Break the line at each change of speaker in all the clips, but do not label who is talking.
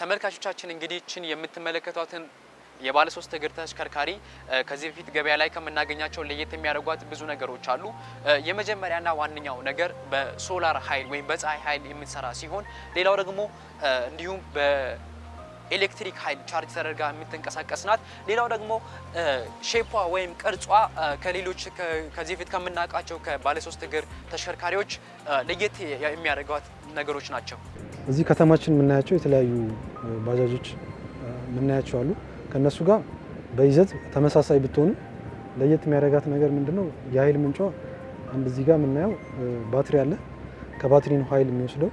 ተመልካቾቻችን እንግዲህ ይችን የምትመለከቷትን የባለ ሶስት እግር ተሽከርካሪ ከዚህ በፊት ገበያ ላይ ከምናገኛቸው ለየት የሚያደርጓት ብዙ ነገሮች አሉ። የመጀመሪያና ዋነኛው ነገር በሶላር ኃይል ወይም በፀሐይ ኃይል የምትሰራ ሲሆን ሌላው ደግሞ እንዲሁም በኤሌክትሪክ ኃይል ቻርጅ ተደርጋ የምትንቀሳቀስ ናት። ሌላው ደግሞ shape ኧ ወይም ቅርጿ ከሌሎች ከዚህ በፊት ከምናውቃቸው ከባለ ሶስት እግር ተሽከርካሪዎች ለየት የሚያደርጓት ነገሮች ናቸው።
እዚህ ከተማችን የምናያቸው የተለያዩ ባጃጆች የምናያቸው አሉ። ከነሱ ጋር በይዘት ተመሳሳይ ብትሆኑ ለየት የሚያደርጋት ነገር ምንድን ነው? የኃይል ምንጯ አንድ እዚህ ጋር የምናየው ባትሪ አለ። ከባትሪ ነው ኃይል የሚወስደው።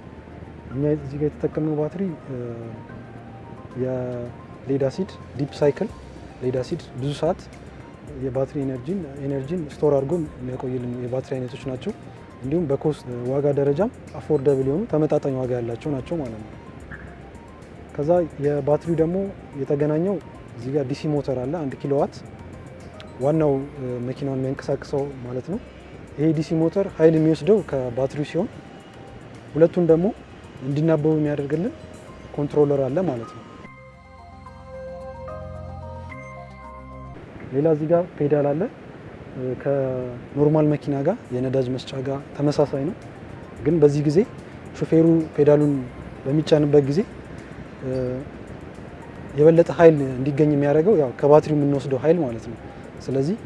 እኛ እዚህ ጋር የተጠቀምነው ባትሪ የ lead acid deep cycle lead acid ብዙ ሰዓት የባትሪ energy ን store አድርጎ የሚያቆይልን የባትሪ አይነቶች ናቸው። እንዲሁም በ cost ዋጋ ደረጃም affordable የሆኑ ተመጣጣኝ ዋጋ ያላቸው ናቸው ማለት ነው። ከዛ የባትሪው ደግሞ የተገናኘው እዚህ ጋር DC motor አለ አንድ ኪሎዋት ዋናው መኪናውን የሚያንቀሳቅሰው ማለት ነው። ይሄ DC motor ኃይል የሚወስደው ከባትሪው ሲሆን ሁለቱን ደግሞ እንዲናበቡ የሚያደርግልን controller አለ ማለት ነው። ሌላ እዚህ ጋር ፔዳል አለ። ከ normal መኪና ጋር የነዳጅ መስጫ ጋር ተመሳሳይ ነው። ግን በዚህ ጊዜ ሾፌሩ ፔዳሉን በሚጫንበት ጊዜ የበለጠ ኃይል እንዲገኝ የሚያደርገው ያው ከባትሪው የምንወስደው ኃይል ማለት ነው። ስለዚህ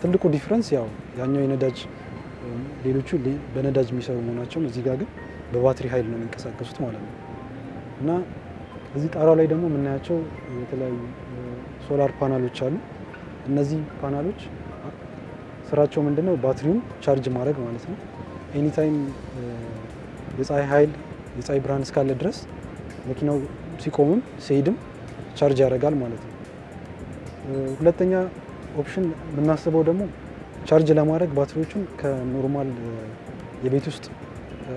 ትልቁ difference ያው ያኛው የነዳጅ ሌሎቹ በነዳጅ የሚሰሩ መሆናቸውን እዚህ ጋር ግን በባትሪ ኃይል ነው የሚንቀሳቀሱት ማለት ነው። እና እዚህ ጣራው ላይ ደግሞ የምናያቸው የተለያዩ solar panel ኦች አሉ። እነዚህ ፓናሎች ስራቸው ምንድነው? ባትሪውን ቻርጅ ማድረግ ማለት ነው። anytime የፀሐይ ኃይል የፀሐይ ብርሃን እስካለ ድረስ መኪናው ሲቆምም ሲሄድም ቻርጅ ያደርጋል ማለት ነው። ሁለተኛ option የምናስበው ደግሞ ቻርጅ ለማድረግ ባትሪዎቹን ከ normal የቤት ውስጥ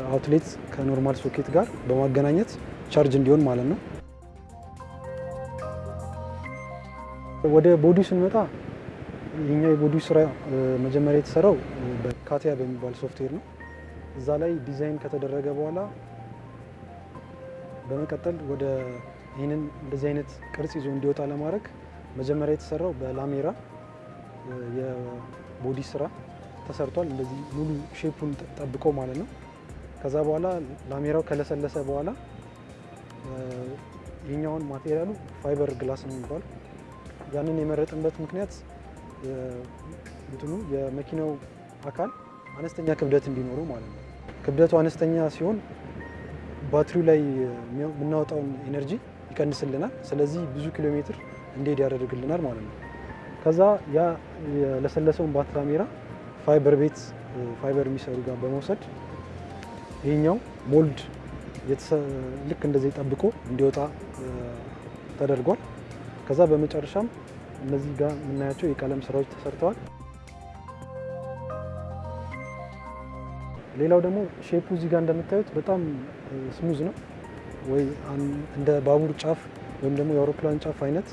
outlet ከ normal ሶኬት ጋር በማገናኘት ቻርጅ እንዲሆን ማለት ነው። ወደ body ው ስንመጣ የኛ የ body ው ስራ መጀመሪያ የተሰራው በ CATIA በሚባል ሶፍትዌር ነው። እዛ ላይ ዲዛይን ከተደረገ በኋላ በመቀጠል ወደ ይህንን እንደዚህ አይነት ቅርጽ ይዞ እንዲወጣ ለማድረግ መጀመሪያ የተሰራው በላሜራ የ body ስራ ተሰርቷል። እንደዚህ ሙሉ shape ኡን ጠብቆ ማለት ነው። ከዛ በኋላ ላሜራው ከለሰለሰ በኋላ ይህኛውን material ኡ fiber glass ነው የሚባለው። ያንን የመረጥንበት ምክንያት እንትኑ የመኪናው አካል አነስተኛ ክብደት እንዲኖረው ማለት ነው። ክብደቱ አነስተኛ ሲሆን ባትሪው ላይ የምናወጣውን energy ይቀንስልናል። ስለዚህ ብዙ ኪሎ ሜትር እንዲሄድ ያደርግልናል ማለት ነው። ከዛ ያ የለሰለሰውን ላሜራ ፋይበር ቤት ፋይበር የሚሰሩ ጋር በመውሰድ ይህኛው mold ልክ እንደዚህ ጠብቆ እንዲወጣ ተደርጓል። ከዛ በመጨረሻም እነዚህ ጋር የምናያቸው የቀለም ስራዎች ተሰርተዋል። ሌላው ደግሞ shape ኡ እዚህ ጋር እንደምታዩት በጣም smooth ነው ወይ እንደ ባቡር ጫፍ ወይም ደግሞ የአውሮፕላን ጫፍ አይነት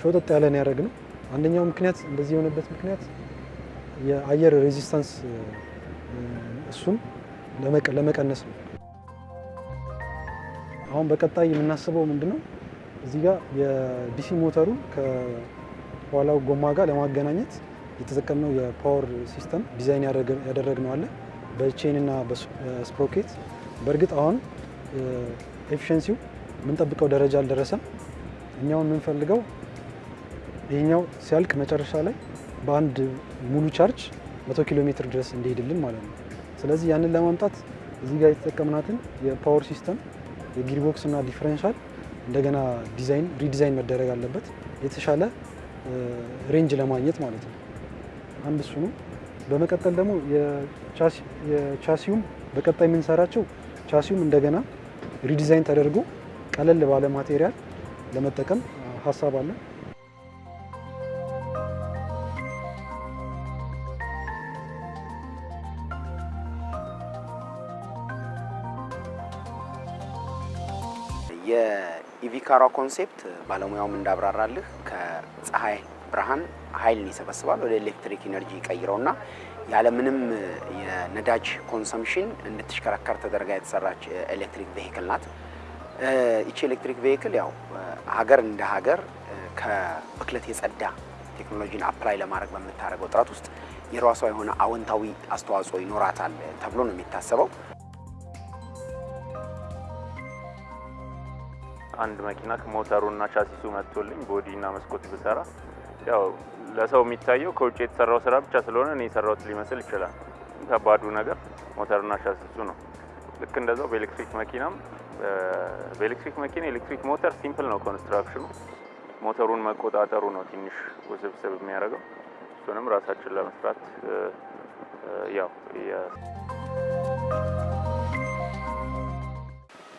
ሾጠጥ ያለን ያደረግ ነው። አንደኛው ምክንያት እንደዚህ የሆነበት ምክንያት የአየር resistance እሱን ለመቀነስ ነው። አሁን በቀጣይ የምናስበው ምንድን ነው እዚህ ጋር የ DC motor ኡ ከኋላው ጎማ ጋር ለማገናኘት የተጠቀምነው የ power system design ያደረግነው አለ በ chain እና በ sprocket። በእርግጥ አሁን efficiency ው የምንጠብቀው ደረጃ አልደረሰም። እኛውን የምንፈልገው ይህኛው ሲያልቅ መጨረሻ ላይ በአንድ ሙሉ ቻርጅ መቶ ኪሎ ሜትር ድረስ እንዲሄድልን ማለት ነው። ስለዚህ ያንን ለማምጣት እዚህ ጋር የተጠቀምናትን የ power system የ gearbox እና differential እንደገና design redesign መደረግ አለበት የተሻለ range ለማግኘት ማለት ነው። አንድ እሱ ነው። በመቀጠል ደግሞ የቻሲውም በቀጣይ የምንሰራቸው ቻሲውም እንደገና redesign ተደርጎ ቀለል ባለ material ለመጠቀም ሀሳብ አለ።
የ EV car ኧዋ concept ባለሙያውም እንዳብራራልህ ከፀሐይ ብርሃን ኃይልን ይሰበስባል ወደ ኤሌክትሪክ energy ይቀይረውና ያለምንም የነዳጅ consumption እንድትሽከረከር ተደርጋ የተሰራች electric vehicle ናት። ይቺ electric vehicle ያው ሀገር እንደ ሀገር ከብክለት የጸዳ ቴክኖሎጂን apply ለማድረግ በምታደርገው ጥረት ውስጥ የራሷ የሆነ አዎንታዊ አስተዋጽኦ ይኖራታል ተብሎ ነው የሚታሰበው።
አንድ መኪና ሞተሩና ቻሲሱ መጥቶልኝ body እና መስኮት ብሰራ ያው ለሰው የሚታየው ከውጭ የተሰራው ስራ ብቻ ስለሆነ እኔ የሰራሁት ሊመስል ይችላል። ከባዱ ነገር ሞተሩና ቻሲሱ ነው። ልክ እንደዛው በኤሌክትሪክ መኪናም በኤሌክትሪክ መኪና ኤሌክትሪክ ሞተር simple ነው construction ኡ። ሞተሩን መቆጣጠሩ ነው ትንሽ ውስብስብ የሚያደርገው። እሱንም ራሳችን ለመስራት ያው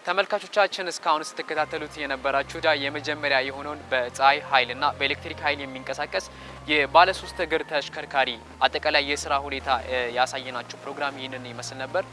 ተመልካቾቻችን እስካሁን ስትከታተሉት የነበራችሁ የመጀመሪያ የሆነውን በፀሐይ ኃይልና በኤሌክትሪክ ኃይል የሚንቀሳቀስ የባለሶስት እግር ተሽከርካሪ አጠቃላይ የስራ ሁኔታ ያሳየናችሁ ፕሮግራም ይህንን ይመስል ነበር።